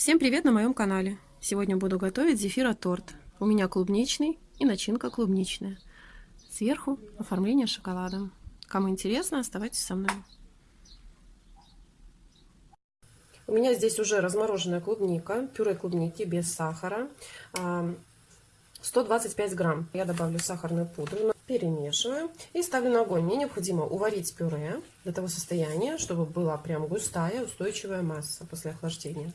Всем привет на моем канале! Сегодня буду готовить зефира-торт. У меня клубничный и начинка клубничная. Сверху оформление шоколадом. Кому интересно, оставайтесь со мной. У меня здесь уже размороженная клубника, пюре клубники без сахара. 125 грамм. Я добавлю сахарную пудру, перемешиваю и ставлю на огонь. Мне необходимо уварить пюре до того состояния, чтобы была прям густая, устойчивая масса после охлаждения.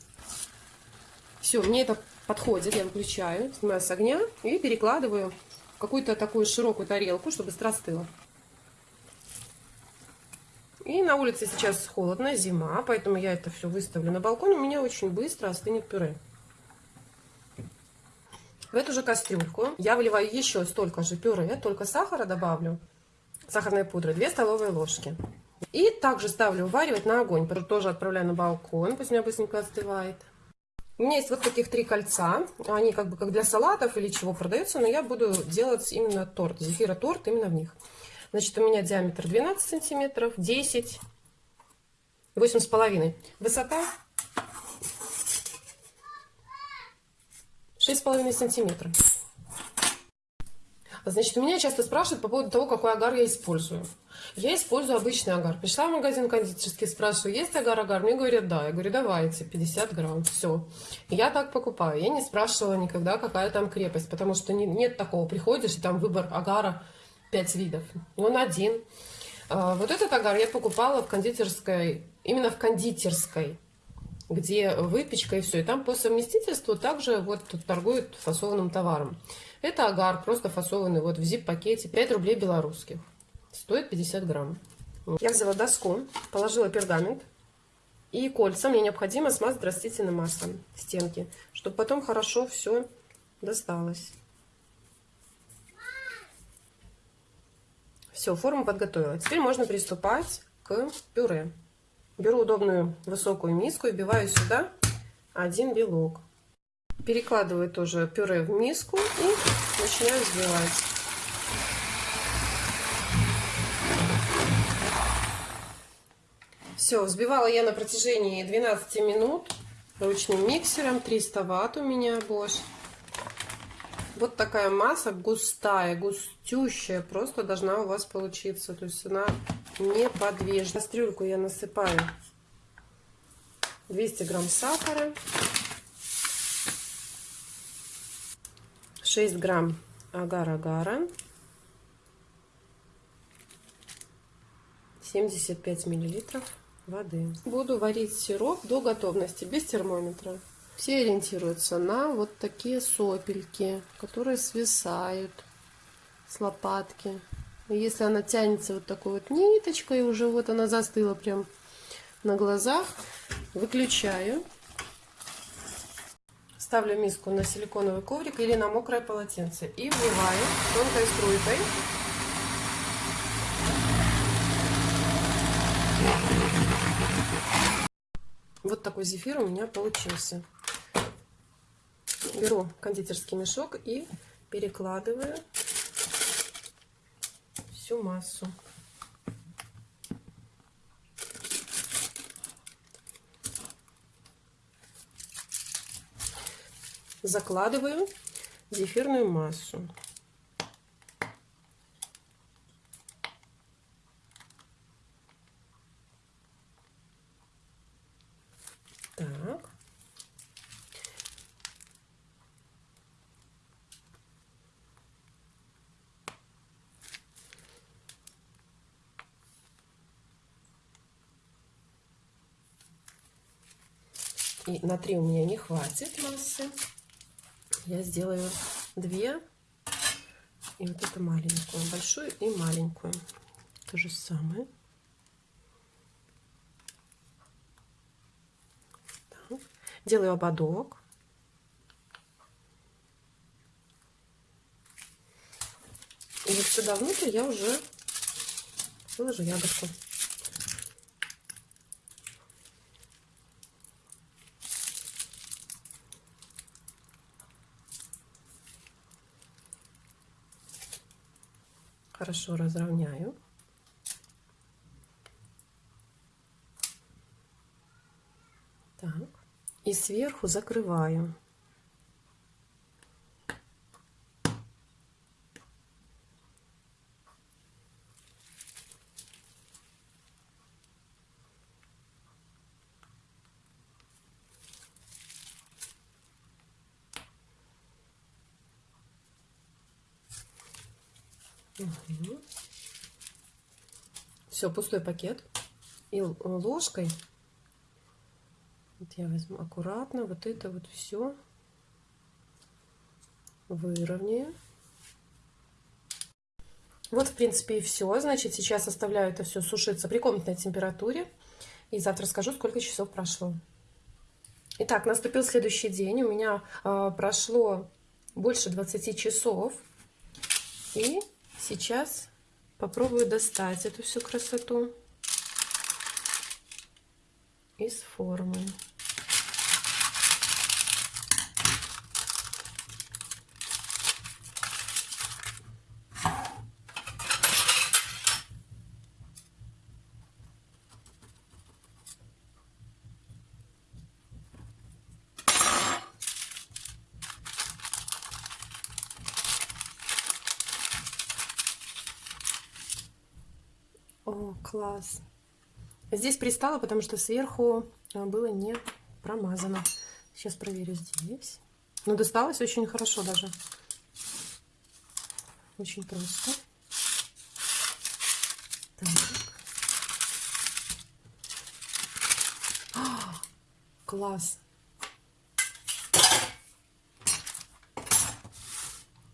Все, мне это подходит. Я выключаю, снимаю с огня и перекладываю в какую-то такую широкую тарелку, чтобы быстро остыло. И на улице сейчас холодно, зима, поэтому я это все выставлю на балкон. У меня очень быстро остынет пюре. В эту же кастрюльку я выливаю еще столько же пюре, только сахара добавлю, сахарной пудры, 2 столовые ложки. И также ставлю уваривать на огонь, тоже отправляю на балкон, пусть у меня быстренько остывает. У меня есть вот таких три кольца. Они как бы как для салатов или чего продаются, но я буду делать именно торт, зефира торт именно в них. Значит, у меня диаметр 12 сантиметров, 10, 8 с половиной. Высота 6,5 сантиметра. Значит, у меня часто спрашивают по поводу того, какой агар я использую. Я использую обычный агар. Пришла в магазин кондитерский, спрашиваю, есть агар-агар? Мне говорят, да. Я говорю, давайте, 50 грамм, все. Я так покупаю. Я не спрашивала никогда, какая там крепость, потому что не, нет такого. Приходишь, и там выбор агара 5 видов. Он один. А, вот этот агар я покупала в кондитерской, именно в кондитерской где выпечка и все. И там по совместительству также вот торгуют фасованным товаром. Это агар, просто фасованный вот в зип-пакете, 5 рублей белорусских. Стоит 50 грамм. Я взяла доску, положила пергамент и кольца. Мне необходимо смазать растительным маслом стенки, чтобы потом хорошо все досталось. Все, форму подготовила. Теперь можно приступать к пюре. Беру удобную высокую миску и вбиваю сюда один белок. Перекладываю тоже пюре в миску и начинаю взбивать. Все, взбивала я на протяжении 12 минут ручным миксером. 300 ватт у меня Bosch. Вот такая масса густая, густющая, просто должна у вас получиться. То есть она неподвижна. В кастрюльку я насыпаю 200 грамм сахара, 6 грамм агар-агара, 75 миллилитров воды. Буду варить сироп до готовности, без термометра. Все ориентируются на вот такие сопельки, которые свисают с лопатки. Если она тянется вот такой вот ниточкой, уже вот она застыла прям на глазах, выключаю. Ставлю миску на силиконовый коврик или на мокрое полотенце и вливаю тонкой струйкой. Вот такой зефир у меня получился. Беру кондитерский мешок и перекладываю всю массу. Закладываю зефирную массу. Так. И на 3 у меня не хватит массы. Я сделаю две. И вот эту маленькую, большую и маленькую. То же самое. Делаю ободок. И вот сюда внутрь я уже выложу ягодку. Хорошо разровняю. Так, И сверху закрываю. Угу. Все, пустой пакет. И ложкой, вот я возьму аккуратно, вот это вот все выровняю. Вот, в принципе, и все. Значит, сейчас оставляю это все сушиться при комнатной температуре. И завтра скажу, сколько часов прошло. Итак, наступил следующий день. У меня э, прошло больше 20 часов. И Сейчас попробую достать эту всю красоту из формы. О, класс. Здесь пристало, потому что сверху э, было не промазано. Сейчас проверю здесь. Но ну, досталось очень хорошо даже. Очень просто. Так. О, класс.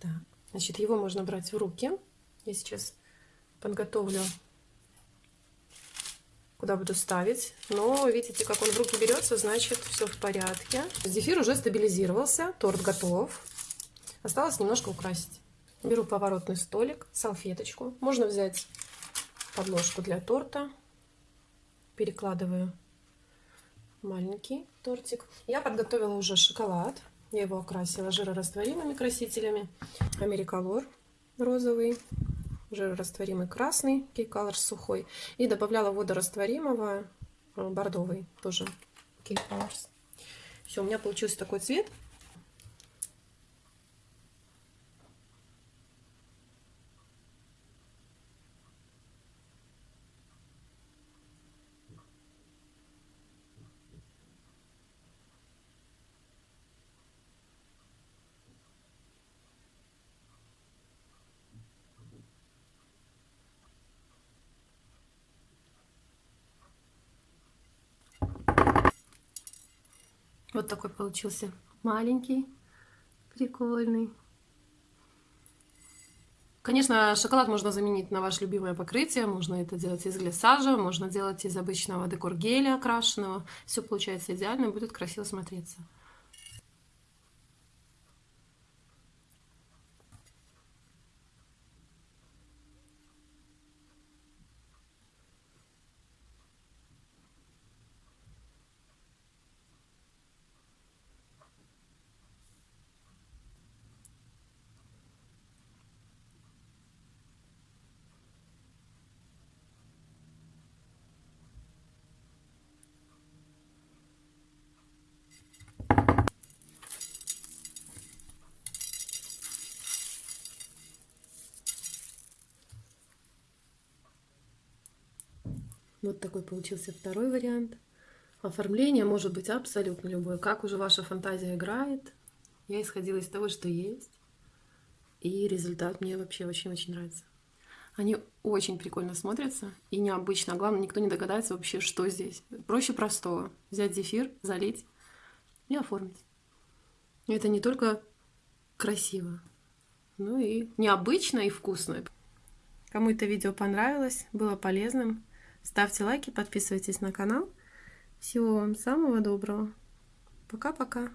Так, значит, его можно брать в руки. Я сейчас подготовлю куда буду ставить. Но видите, как он в руки берется, значит все в порядке. Зефир уже стабилизировался, торт готов. Осталось немножко украсить. Беру поворотный столик, салфеточку. Можно взять подложку для торта. Перекладываю маленький тортик. Я подготовила уже шоколад. Я его окрасила жирорастворимыми красителями. Америколор розовый жирорастворимый красный, кейколор сухой. И добавляла водорастворимого э, бордовый, тоже кейколорс. Все, у меня получился такой цвет. Вот такой получился маленький, прикольный. Конечно, шоколад можно заменить на ваше любимое покрытие. Можно это делать из глиссажа, можно делать из обычного декор геля окрашенного. Все получается идеально, будет красиво смотреться. Вот такой получился второй вариант. Оформление может быть абсолютно любое. Как уже ваша фантазия играет. Я исходила из того, что есть. И результат мне вообще очень-очень нравится. Они очень прикольно смотрятся и необычно. А главное, никто не догадается вообще, что здесь. Проще простого. Взять зефир, залить и оформить. И это не только красиво, но и необычно и вкусно. Кому это видео понравилось, было полезным, Ставьте лайки, подписывайтесь на канал. Всего вам самого доброго. Пока-пока.